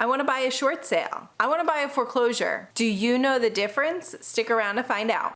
I want to buy a short sale. I want to buy a foreclosure. Do you know the difference? Stick around to find out.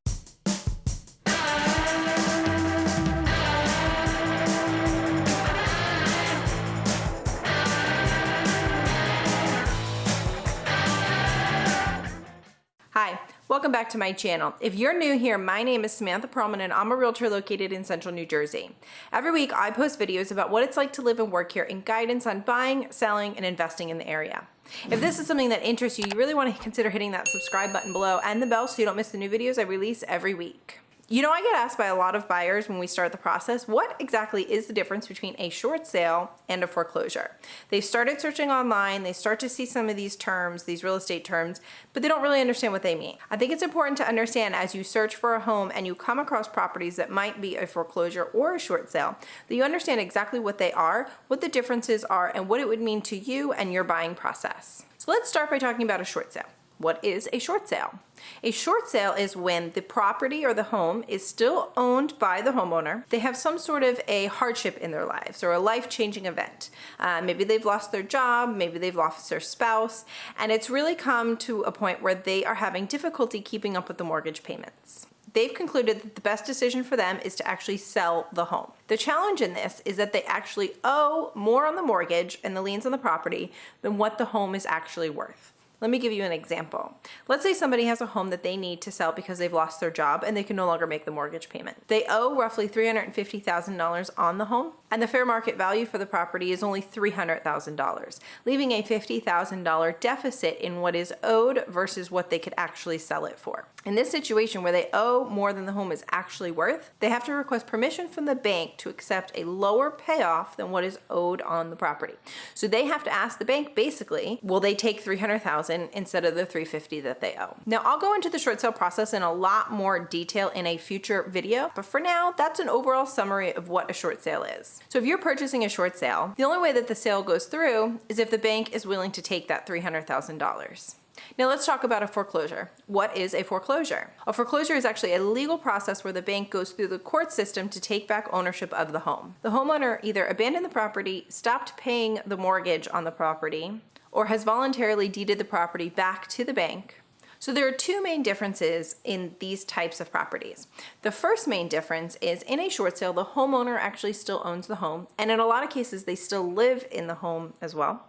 Welcome back to my channel. If you're new here, my name is Samantha Perlman and I'm a realtor located in central New Jersey. Every week I post videos about what it's like to live and work here and guidance on buying, selling, and investing in the area. If this is something that interests you, you really want to consider hitting that subscribe button below and the bell so you don't miss the new videos I release every week. You know, I get asked by a lot of buyers when we start the process, what exactly is the difference between a short sale and a foreclosure? They've started searching online, they start to see some of these terms, these real estate terms, but they don't really understand what they mean. I think it's important to understand as you search for a home and you come across properties that might be a foreclosure or a short sale, that you understand exactly what they are, what the differences are, and what it would mean to you and your buying process. So let's start by talking about a short sale. What is a short sale? A short sale is when the property or the home is still owned by the homeowner. They have some sort of a hardship in their lives or a life-changing event. Uh, maybe they've lost their job, maybe they've lost their spouse, and it's really come to a point where they are having difficulty keeping up with the mortgage payments they've concluded that the best decision for them is to actually sell the home. The challenge in this is that they actually owe more on the mortgage and the liens on the property than what the home is actually worth. Let me give you an example. Let's say somebody has a home that they need to sell because they've lost their job and they can no longer make the mortgage payment. They owe roughly $350,000 on the home and the fair market value for the property is only $300,000, leaving a $50,000 deficit in what is owed versus what they could actually sell it for. In this situation where they owe more than the home is actually worth, they have to request permission from the bank to accept a lower payoff than what is owed on the property. So they have to ask the bank basically, will they take 300,000 instead of the 350 that they owe? Now I'll go into the short sale process in a lot more detail in a future video, but for now, that's an overall summary of what a short sale is. So if you're purchasing a short sale, the only way that the sale goes through is if the bank is willing to take that $300,000. Now let's talk about a foreclosure. What is a foreclosure? A foreclosure is actually a legal process where the bank goes through the court system to take back ownership of the home. The homeowner either abandoned the property, stopped paying the mortgage on the property, or has voluntarily deeded the property back to the bank, so there are two main differences in these types of properties. The first main difference is in a short sale, the homeowner actually still owns the home. And in a lot of cases, they still live in the home as well.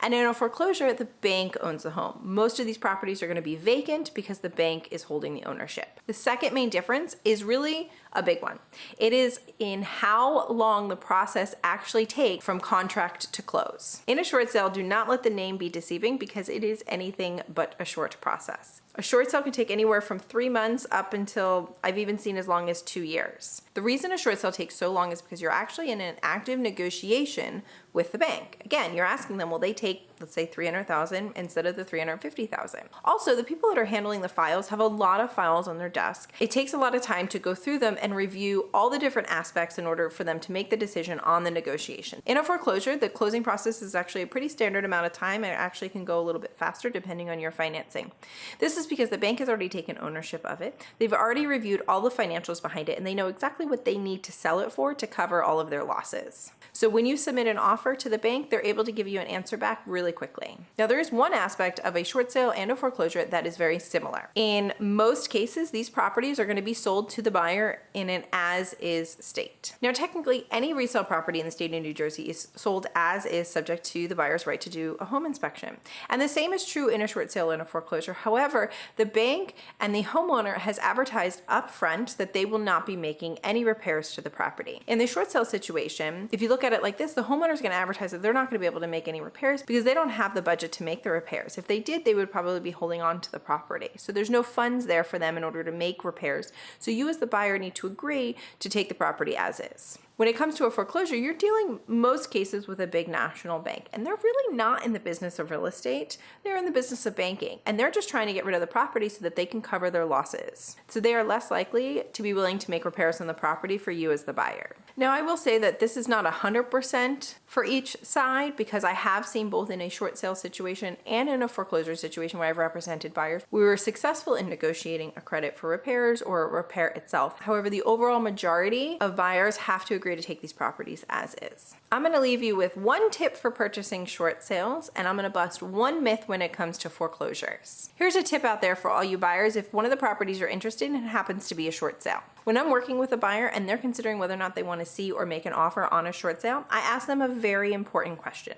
And in a foreclosure, the bank owns the home. Most of these properties are gonna be vacant because the bank is holding the ownership. The second main difference is really a big one. It is in how long the process actually takes from contract to close. In a short sale, do not let the name be deceiving because it is anything but a short process. A short sale can take anywhere from three months up until I've even seen as long as two years. The reason a short sale takes so long is because you're actually in an active negotiation with the bank. Again, you're asking them, will they take, let's say 300,000 instead of the 350,000? Also, the people that are handling the files have a lot of files on their desk. It takes a lot of time to go through them and review all the different aspects in order for them to make the decision on the negotiation. In a foreclosure, the closing process is actually a pretty standard amount of time. It actually can go a little bit faster depending on your financing. This is because the bank has already taken ownership of it. They've already reviewed all the financials behind it and they know exactly what they need to sell it for to cover all of their losses. So when you submit an offer to the bank, they're able to give you an answer back really quickly. Now there is one aspect of a short sale and a foreclosure that is very similar. In most cases, these properties are gonna be sold to the buyer in an as-is state. Now technically, any resale property in the state of New Jersey is sold as is subject to the buyer's right to do a home inspection. And the same is true in a short sale and a foreclosure. However, the bank and the homeowner has advertised upfront that they will not be making any repairs to the property. In the short sale situation, if you look at it like this, the homeowner is going to advertise that they're not going to be able to make any repairs because they don't have the budget to make the repairs. If they did, they would probably be holding on to the property. So there's no funds there for them in order to make repairs. So you as the buyer need to agree to take the property as is. When it comes to a foreclosure, you're dealing most cases with a big national bank and they're really not in the business of real estate. They're in the business of banking and they're just trying to get rid of the property so that they can cover their losses. So they are less likely to be willing to make repairs on the property for you as the buyer. Now I will say that this is not 100% for each side because I have seen both in a short sale situation and in a foreclosure situation where I've represented buyers. We were successful in negotiating a credit for repairs or repair itself. However, the overall majority of buyers have to agree agree to take these properties as is. I'm gonna leave you with one tip for purchasing short sales, and I'm gonna bust one myth when it comes to foreclosures. Here's a tip out there for all you buyers if one of the properties you're interested in happens to be a short sale. When I'm working with a buyer and they're considering whether or not they wanna see or make an offer on a short sale, I ask them a very important question.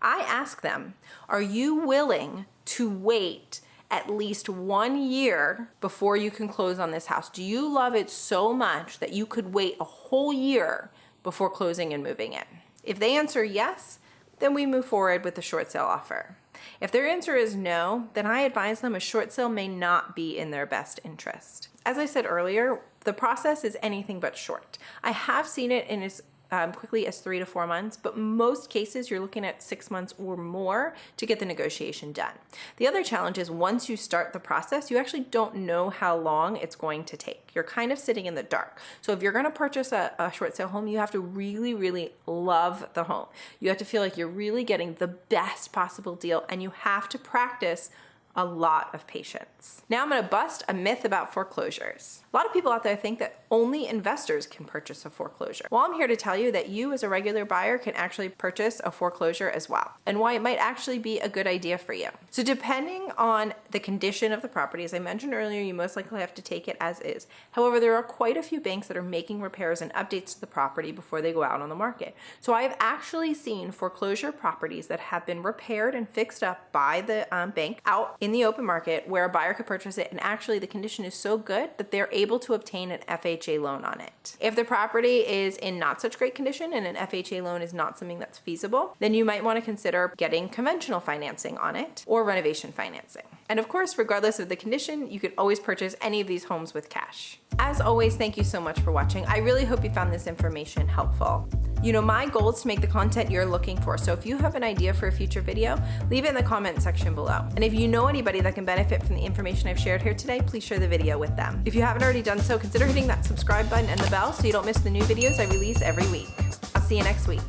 I ask them, are you willing to wait at least one year before you can close on this house? Do you love it so much that you could wait a whole year before closing and moving in? If they answer yes, then we move forward with the short sale offer. If their answer is no, then I advise them a short sale may not be in their best interest. As I said earlier, the process is anything but short. I have seen it in as um, quickly as three to four months, but most cases you're looking at six months or more to get the negotiation done. The other challenge is once you start the process, you actually don't know how long it's going to take. You're kind of sitting in the dark. So if you're gonna purchase a, a short sale home, you have to really, really love the home. You have to feel like you're really getting the best possible deal and you have to practice a lot of patience. Now I'm gonna bust a myth about foreclosures. A lot of people out there think that only investors can purchase a foreclosure. Well, I'm here to tell you that you as a regular buyer can actually purchase a foreclosure as well and why it might actually be a good idea for you. So depending on the condition of the property, as I mentioned earlier, you most likely have to take it as is. However, there are quite a few banks that are making repairs and updates to the property before they go out on the market. So I've actually seen foreclosure properties that have been repaired and fixed up by the um, bank out in the open market where a buyer could purchase it and actually the condition is so good that they're able to obtain an FHA loan on it. If the property is in not such great condition and an FHA loan is not something that's feasible, then you might want to consider getting conventional financing on it or renovation financing. And of course, regardless of the condition, you could always purchase any of these homes with cash. As always, thank you so much for watching. I really hope you found this information helpful. You know, my goal is to make the content you're looking for. So if you have an idea for a future video, leave it in the comment section below. And if you know anybody that can benefit from the information I've shared here today, please share the video with them. If you haven't already done so, consider hitting that subscribe button and the bell so you don't miss the new videos I release every week. I'll see you next week.